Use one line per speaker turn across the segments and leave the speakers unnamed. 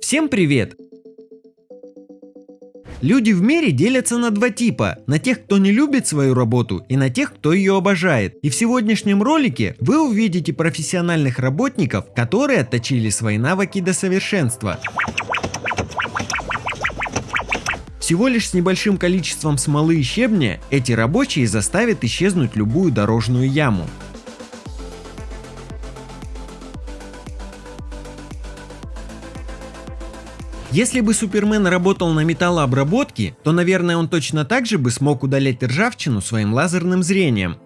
Всем привет! Люди в мире делятся на два типа, на тех, кто не любит свою работу и на тех, кто ее обожает. И в сегодняшнем ролике вы увидите профессиональных работников, которые отточили свои навыки до совершенства. Всего лишь с небольшим количеством смолы и щебня эти рабочие заставят исчезнуть любую дорожную яму. Если бы Супермен работал на металлообработке, то наверное он точно так же бы смог удалять ржавчину своим лазерным зрением.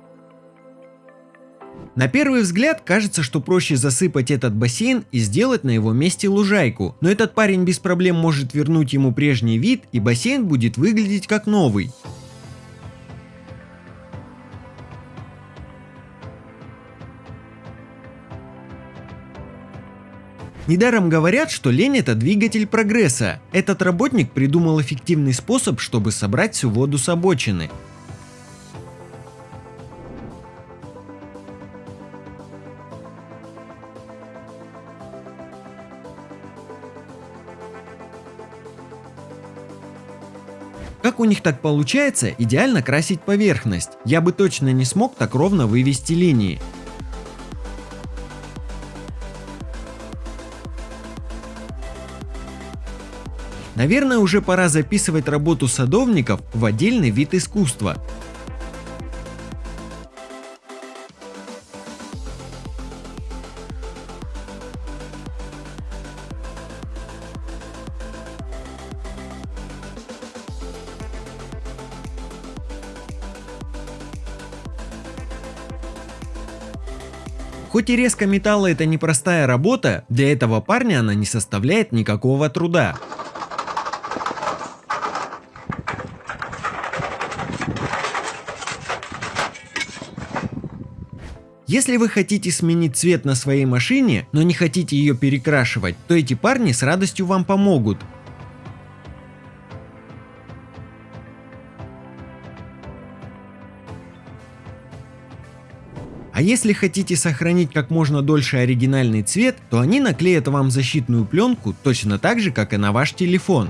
На первый взгляд кажется, что проще засыпать этот бассейн и сделать на его месте лужайку, но этот парень без проблем может вернуть ему прежний вид и бассейн будет выглядеть как новый. Недаром говорят, что лень это двигатель прогресса. Этот работник придумал эффективный способ, чтобы собрать всю воду с обочины. Как у них так получается идеально красить поверхность? Я бы точно не смог так ровно вывести линии. Наверное, уже пора записывать работу садовников в отдельный вид искусства. Хоть и резко металла это непростая работа, для этого парня она не составляет никакого труда. Если вы хотите сменить цвет на своей машине, но не хотите ее перекрашивать, то эти парни с радостью вам помогут. А если хотите сохранить как можно дольше оригинальный цвет, то они наклеят вам защитную пленку точно так же, как и на ваш телефон.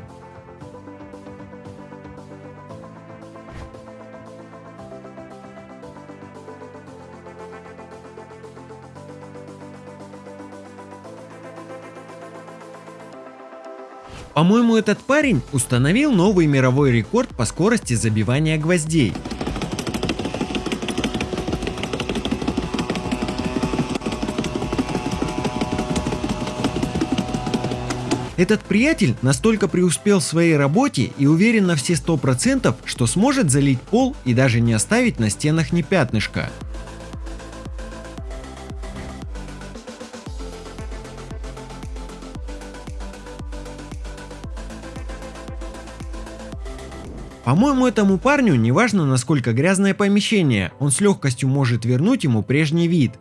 По-моему, этот парень установил новый мировой рекорд по скорости забивания гвоздей. Этот приятель настолько преуспел в своей работе и уверен на все 100%, что сможет залить пол и даже не оставить на стенах ни пятнышка. По-моему, этому парню не важно насколько грязное помещение, он с легкостью может вернуть ему прежний вид.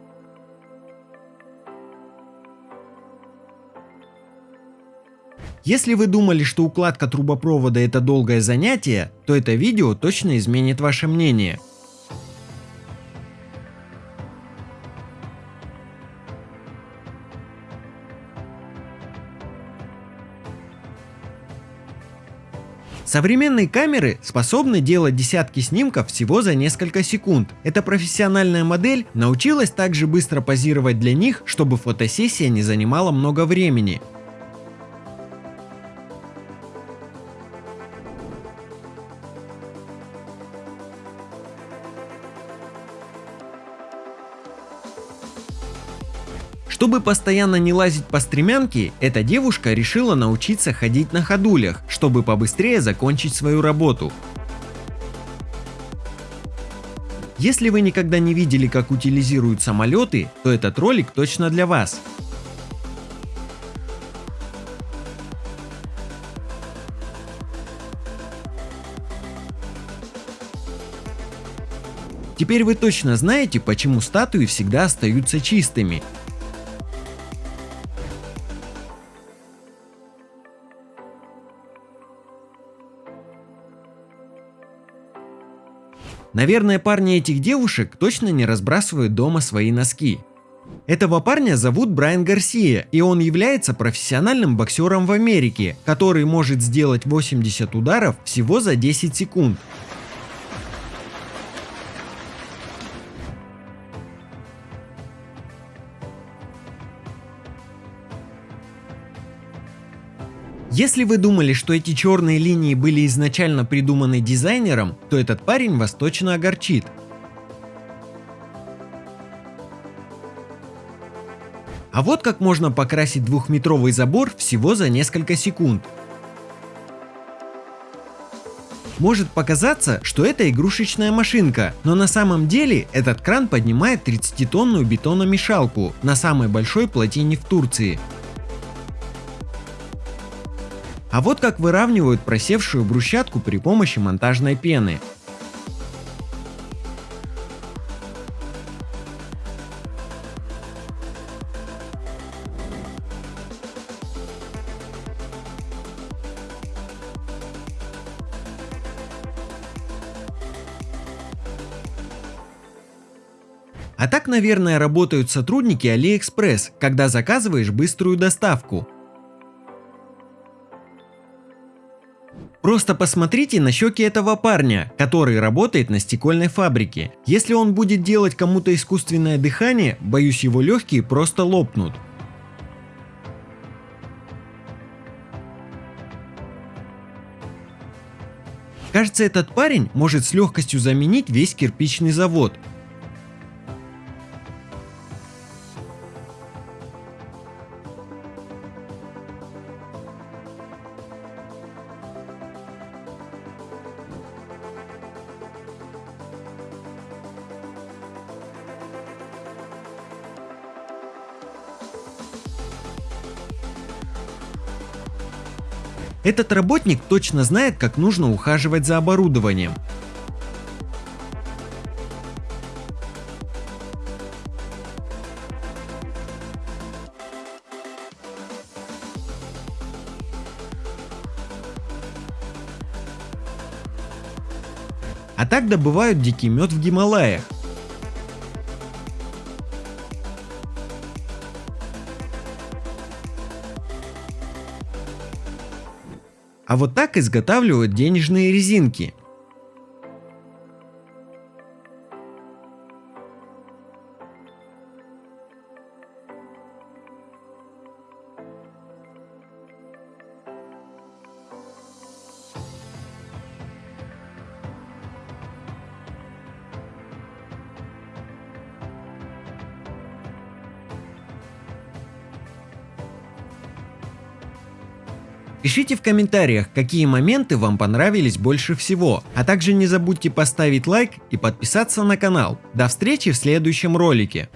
Если вы думали, что укладка трубопровода это долгое занятие, то это видео точно изменит ваше мнение. Современные камеры способны делать десятки снимков всего за несколько секунд. Эта профессиональная модель научилась также быстро позировать для них, чтобы фотосессия не занимала много времени. Чтобы постоянно не лазить по стремянке, эта девушка решила научиться ходить на ходулях, чтобы побыстрее закончить свою работу. Если вы никогда не видели, как утилизируют самолеты, то этот ролик точно для вас. Теперь вы точно знаете, почему статуи всегда остаются чистыми. Наверное, парни этих девушек точно не разбрасывают дома свои носки. Этого парня зовут Брайан Гарсия, и он является профессиональным боксером в Америке, который может сделать 80 ударов всего за 10 секунд. Если вы думали, что эти черные линии были изначально придуманы дизайнером, то этот парень вас точно огорчит. А вот как можно покрасить двухметровый забор всего за несколько секунд. Может показаться, что это игрушечная машинка, но на самом деле этот кран поднимает 30-тонную бетономешалку на самой большой плотине в Турции. А вот как выравнивают просевшую брусчатку при помощи монтажной пены. А так, наверное, работают сотрудники AliExpress, когда заказываешь быструю доставку. Просто посмотрите на щеки этого парня, который работает на стекольной фабрике. Если он будет делать кому-то искусственное дыхание, боюсь его легкие просто лопнут. Кажется, этот парень может с легкостью заменить весь кирпичный завод. Этот работник точно знает, как нужно ухаживать за оборудованием. А так добывают дикий мед в Гималаях. А вот так изготавливают денежные резинки. Пишите в комментариях, какие моменты вам понравились больше всего, а также не забудьте поставить лайк и подписаться на канал. До встречи в следующем ролике.